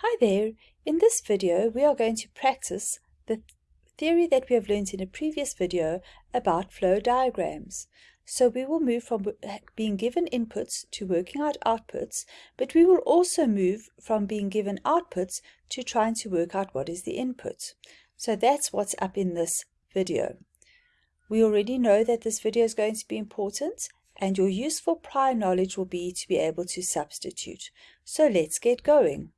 Hi there! In this video we are going to practice the theory that we have learned in a previous video about flow diagrams. So we will move from being given inputs to working out outputs, but we will also move from being given outputs to trying to work out what is the input. So that's what's up in this video. We already know that this video is going to be important and your useful prior knowledge will be to be able to substitute. So let's get going.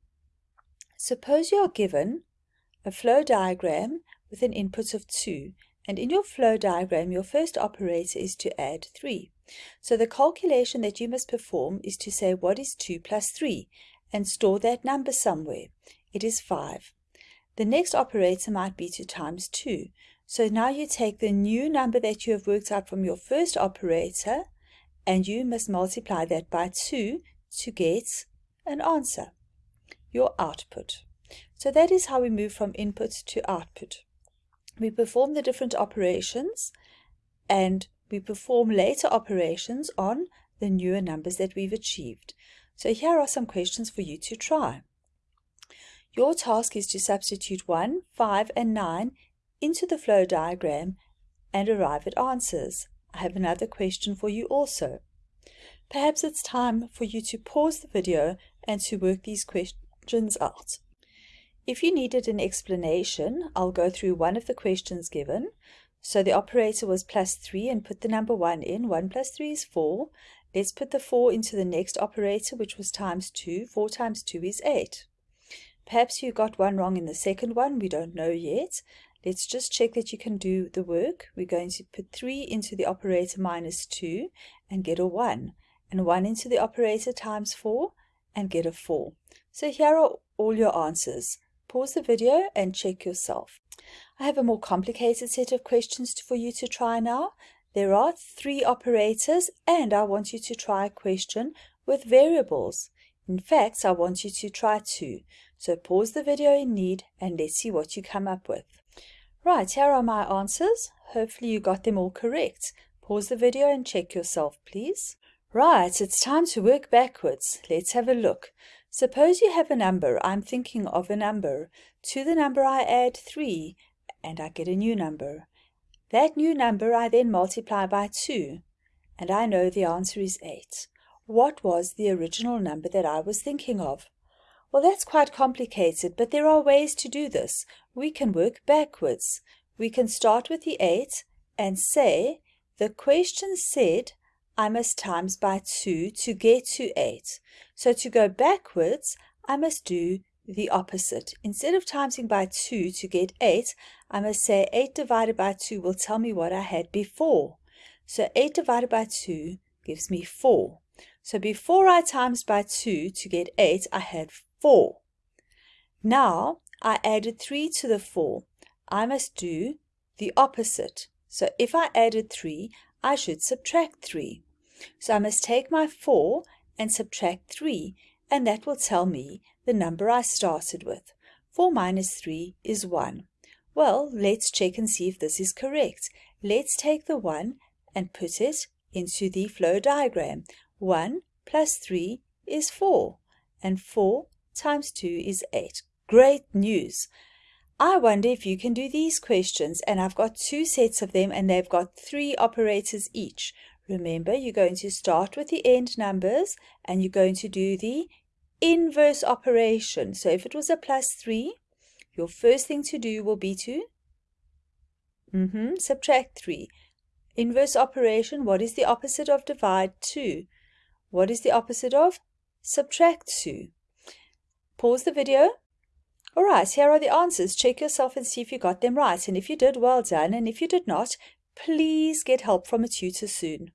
Suppose you are given a flow diagram with an input of 2, and in your flow diagram, your first operator is to add 3. So the calculation that you must perform is to say what is 2 plus 3, and store that number somewhere. It is 5. The next operator might be to times 2. So now you take the new number that you have worked out from your first operator, and you must multiply that by 2 to get an answer your output. So that is how we move from input to output. We perform the different operations and we perform later operations on the newer numbers that we've achieved. So here are some questions for you to try. Your task is to substitute 1, 5 and 9 into the flow diagram and arrive at answers. I have another question for you also. Perhaps it's time for you to pause the video and to work these questions questions out. If you needed an explanation, I'll go through one of the questions given. So the operator was plus 3 and put the number 1 in. 1 plus 3 is 4. Let's put the 4 into the next operator, which was times 2. 4 times 2 is 8. Perhaps you got one wrong in the second one. We don't know yet. Let's just check that you can do the work. We're going to put 3 into the operator minus 2 and get a 1. And 1 into the operator times 4 and get a 4. So here are all your answers. Pause the video and check yourself. I have a more complicated set of questions for you to try now. There are three operators and I want you to try a question with variables. In fact, I want you to try two. So pause the video in need and let's see what you come up with. Right, here are my answers. Hopefully you got them all correct. Pause the video and check yourself, please. Right, it's time to work backwards. Let's have a look. Suppose you have a number, I'm thinking of a number. To the number I add 3, and I get a new number. That new number I then multiply by 2, and I know the answer is 8. What was the original number that I was thinking of? Well, that's quite complicated, but there are ways to do this. We can work backwards. We can start with the 8 and say, the question said I must times by 2 to get to 8. So to go backwards, I must do the opposite. Instead of timesing by 2 to get 8, I must say 8 divided by 2 will tell me what I had before. So 8 divided by 2 gives me 4. So before I times by 2 to get 8, I had 4. Now I added 3 to the 4. I must do the opposite. So if I added 3, I should subtract 3. So I must take my 4 and subtract 3, and that will tell me the number I started with. 4 minus 3 is 1. Well, let's check and see if this is correct. Let's take the 1 and put it into the flow diagram. 1 plus 3 is 4, and 4 times 2 is 8. Great news! I wonder if you can do these questions, and I've got two sets of them, and they've got three operators each. Remember, you're going to start with the end numbers and you're going to do the inverse operation. So if it was a plus 3, your first thing to do will be to mm -hmm, subtract 3. Inverse operation, what is the opposite of divide? 2. What is the opposite of subtract 2? Pause the video. Alright, here are the answers. Check yourself and see if you got them right. And if you did, well done. And if you did not, please get help from a tutor soon.